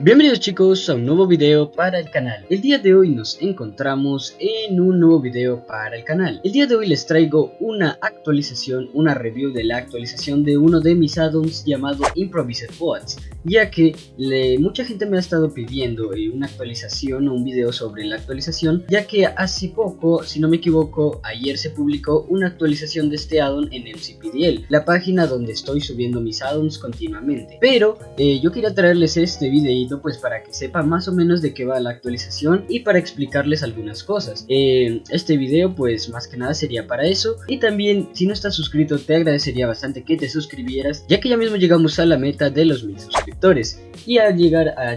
Bienvenidos chicos a un nuevo video para el canal. El día de hoy nos encontramos en un nuevo video para el canal. El día de hoy les traigo una actualización, una review de la actualización de uno de mis addons llamado Improvised Bots Ya que mucha gente me ha estado pidiendo eh, una actualización o un video sobre la actualización Ya que hace poco, si no me equivoco, ayer se publicó una actualización de este addon en MCPDL La página donde estoy subiendo mis addons continuamente. Pero eh, yo quería traerles este video pues para que sepa más o menos de qué va la actualización y para explicarles algunas cosas. Eh, este video pues más que nada sería para eso y también si no estás suscrito te agradecería bastante que te suscribieras ya que ya mismo llegamos a la meta de los mil suscriptores y al llegar a,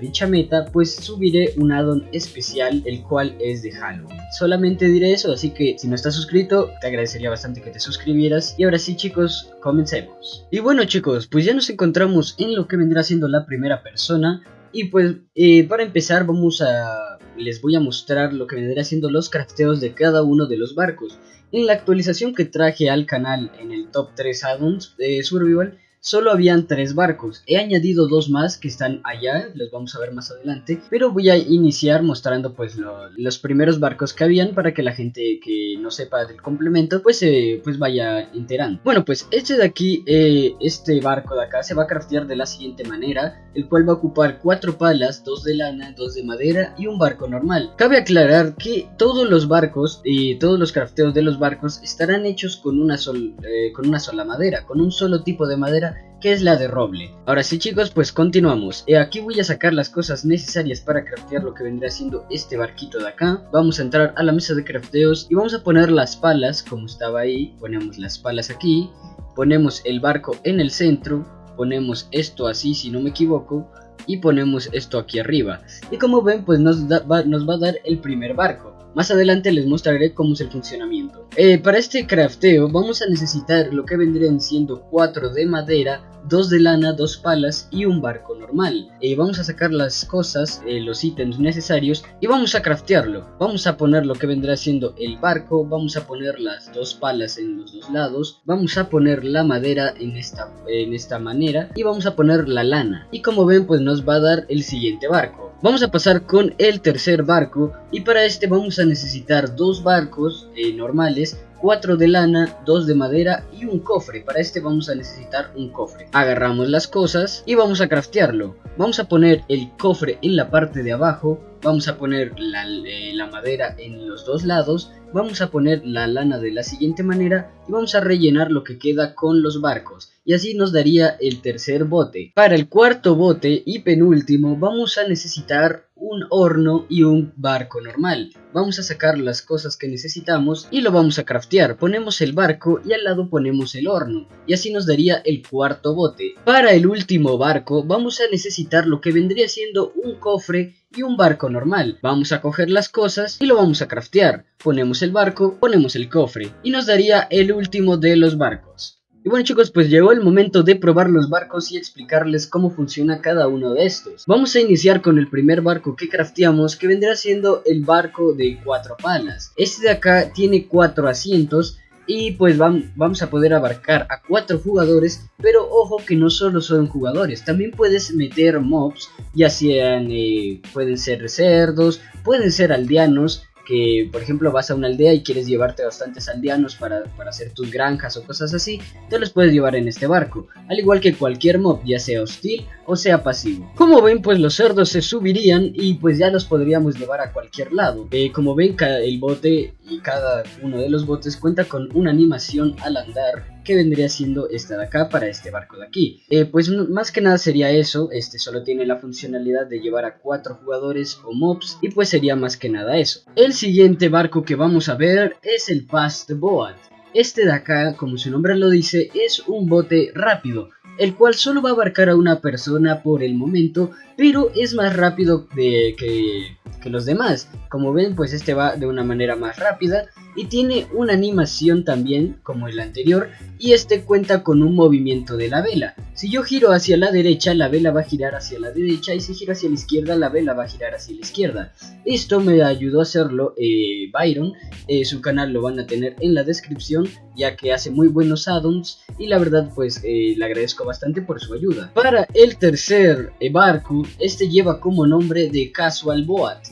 dicha meta pues subiré un addon especial el cual es de Halloween. Solamente diré eso así que si no estás suscrito te agradecería bastante que te suscribieras y ahora sí chicos comencemos. Y bueno chicos pues ya nos encontramos en lo que vendrá siendo la primera persona y pues eh, para empezar vamos a les voy a mostrar lo que vendrá siendo los crafteos de cada uno de los barcos. En la actualización que traje al canal en el top 3 addons de Survival solo habían tres barcos. He añadido dos más que están allá, los vamos a ver más adelante. Pero voy a iniciar mostrando pues los primeros barcos que habían para que la gente que no sepa del complemento pues, eh, pues vaya enterando. Bueno pues este de aquí, eh, este barco de acá se va a craftear de la siguiente manera. El cual va a ocupar cuatro palas, dos de lana, dos de madera y un barco normal. Cabe aclarar que todos los barcos y todos los crafteos de los barcos estarán hechos con una, eh, con una sola madera, con un solo tipo de madera que es la de roble. Ahora sí chicos, pues continuamos. Eh, aquí voy a sacar las cosas necesarias para craftear lo que vendría siendo este barquito de acá. Vamos a entrar a la mesa de crafteos y vamos a poner las palas como estaba ahí. Ponemos las palas aquí, ponemos el barco en el centro, ponemos esto así si no me equivoco y ponemos esto aquí arriba. Y como ven pues nos, nos va a dar el primer barco. Más adelante les mostraré cómo es el funcionamiento. Eh, para este crafteo vamos a necesitar lo que vendrían siendo 4 de madera, 2 de lana, 2 palas y un barco normal. Eh, vamos a sacar las cosas, eh, los ítems necesarios y vamos a craftearlo. Vamos a poner lo que vendrá siendo el barco, vamos a poner las dos palas en los dos lados, vamos a poner la madera en esta, en esta manera y vamos a poner la lana. Y como ven pues nos va a dar el siguiente barco. Vamos a pasar con el tercer barco y para este vamos a necesitar dos barcos eh, normales 4 de lana, 2 de madera y un cofre. Para este vamos a necesitar un cofre. Agarramos las cosas y vamos a craftearlo. Vamos a poner el cofre en la parte de abajo. Vamos a poner la, eh, la madera en los dos lados vamos a poner la lana de la siguiente manera y vamos a rellenar lo que queda con los barcos y así nos daría el tercer bote. Para el cuarto bote y penúltimo vamos a necesitar un horno y un barco normal. Vamos a sacar las cosas que necesitamos y lo vamos a craftear. Ponemos el barco y al lado ponemos el horno y así nos daría el cuarto bote. Para el último barco vamos a necesitar lo que vendría siendo un cofre y un barco normal. Vamos a coger las cosas y lo vamos a craftear. Ponemos el barco, ponemos el cofre y nos daría el último de los barcos. Y bueno chicos, pues llegó el momento de probar los barcos y explicarles cómo funciona cada uno de estos. Vamos a iniciar con el primer barco que crafteamos, que vendrá siendo el barco de cuatro palas. Este de acá tiene cuatro asientos y pues vamos a poder abarcar a cuatro jugadores pero ojo que no solo son jugadores también puedes meter mobs ya sean eh, pueden ser cerdos pueden ser aldeanos que por ejemplo vas a una aldea y quieres llevarte bastantes aldeanos para, hacer tus granjas o cosas así, te los puedes llevar en este barco, al igual que cualquier mob, ya sea hostil o sea pasivo. Como ven pues los cerdos se subirían y pues ya los podríamos llevar a cualquier lado. Eh, como ven el bote y cada uno de los botes cuenta con una animación al andar que vendría siendo esta de acá para este barco de aquí. Eh, pues más que nada sería eso, este solo tiene la funcionalidad de llevar a cuatro jugadores o mobs y pues sería más que nada eso. El siguiente barco que vamos a ver es el Fast Boat. Este de acá, como su nombre lo dice, es un bote rápido, el cual solo va a abarcar a una persona por el momento, pero es más rápido de que que los demás. Como ven pues este va de una manera más rápida y tiene una animación también como el anterior y este cuenta con un movimiento de la vela. Si yo giro hacia la derecha la vela va a girar hacia la derecha y si giro hacia la izquierda la vela va a girar hacia la izquierda. Esto me ayudó a hacerlo eh, Byron, eh, su canal lo van a tener en la descripción ya que hace muy buenos addons y la verdad pues eh, le agradezco bastante por su ayuda. Para el tercer barco, este lleva como nombre de Casual Boat.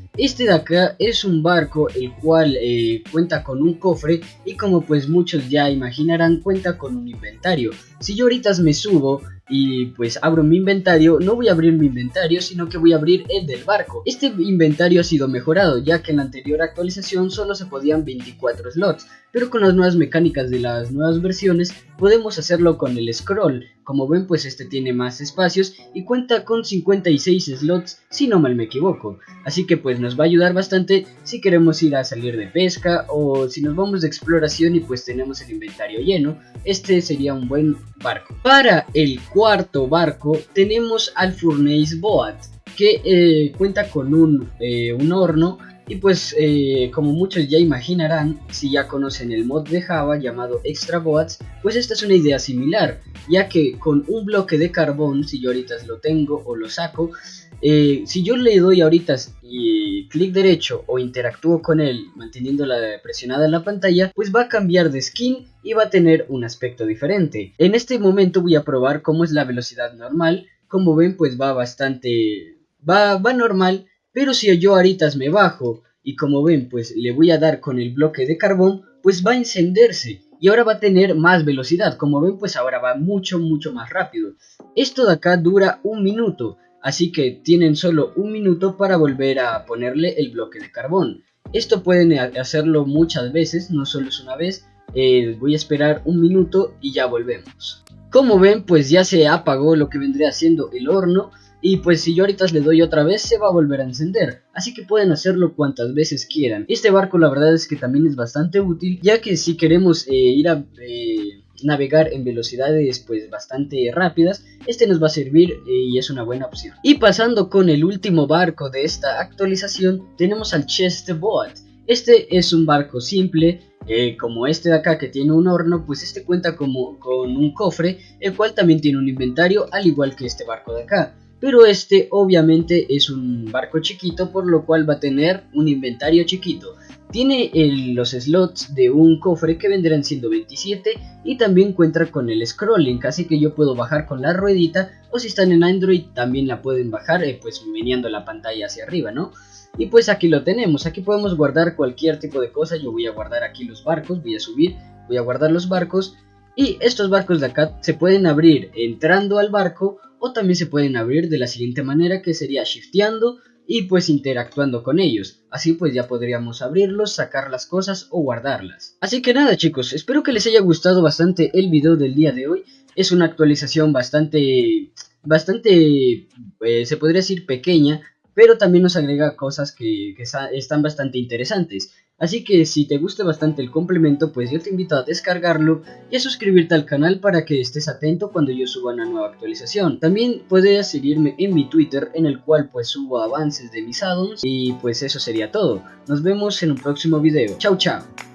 Este de acá es un barco el cual eh, cuenta con un cofre y como pues muchos ya imaginarán cuenta con un inventario. Si yo ahorita me subo y pues abro mi inventario, no voy a abrir mi inventario, sino que voy a abrir el del barco. Este inventario ha sido mejorado, ya que en la anterior actualización solo se podían 24 slots, pero con las nuevas mecánicas de las nuevas versiones podemos hacerlo con el scroll. Como ven pues este tiene más espacios y cuenta con 56 slots si no mal me equivoco. Así que pues nos va a ayudar bastante si queremos ir a salir de pesca o si nos vamos de exploración y pues tenemos el inventario lleno. Este sería un buen barco. Para el cuarto barco tenemos al Furnace Boat que eh, cuenta con un, eh, un horno y pues eh, como muchos ya imaginarán, si ya conocen el mod de Java llamado Extra Boats, pues esta es una idea similar, ya que con un bloque de carbón, si yo ahorita lo tengo o lo saco, si yo le doy ahorita y clic derecho o interactúo con él manteniendo la presionada en la pantalla, pues va a cambiar de skin y va a tener un aspecto diferente. En este momento voy a probar cómo es la velocidad normal, como ven pues va bastante... va, va normal, pero si yo ahorita me bajo y como ven pues le voy a dar con el bloque de carbón, pues va a encenderse y ahora va a tener más velocidad. Como ven pues ahora va mucho mucho más rápido. Esto de acá dura un minuto así que tienen solo un minuto para volver a ponerle el bloque de carbón. Esto pueden hacerlo muchas veces, no solo es una vez, eh, voy a esperar un minuto y ya volvemos. Como ven pues ya se apagó lo que vendría siendo el horno y pues si yo ahorita le doy otra vez se va a volver a encender, así que pueden hacerlo cuantas veces quieran. Este barco la verdad es que también es bastante útil ya que si queremos eh, ir a... Eh, navegar en velocidades pues bastante rápidas, este nos va a servir eh, y es una buena opción. Y pasando con el último barco de esta actualización, tenemos al Chest Boat. Este es un barco simple, eh, como este de acá que tiene un horno, pues este cuenta como, con un cofre, el cual también tiene un inventario, al igual que este barco de acá. Pero este obviamente es un barco chiquito, por lo cual va a tener un inventario chiquito. Tiene los slots de un cofre que vendrán siendo 27 y también cuenta con el scrolling, así que yo puedo bajar con la ruedita o si están en Android también la pueden bajar eh, pues meneando la pantalla hacia arriba, ¿no? Y pues aquí lo tenemos, aquí podemos guardar cualquier tipo de cosa, yo voy a guardar aquí los barcos, voy a subir, voy a guardar los barcos y estos barcos de acá se pueden abrir entrando al barco o también se pueden abrir de la siguiente manera que sería shifteando y pues interactuando con ellos. Así pues ya podríamos abrirlos, sacar las cosas o guardarlas. Así que nada chicos, espero que les haya gustado bastante el video del día de hoy. Es una actualización bastante, bastante, eh, se podría decir pequeña, pero también nos agrega cosas que, están bastante interesantes. Así que si te gusta bastante el complemento, pues yo te invito a descargarlo y a suscribirte al canal para que estés atento cuando yo suba una nueva actualización. También puedes seguirme en mi Twitter en el cual pues subo avances de mis addons y pues eso sería todo. Nos vemos en un próximo video. Chao chao.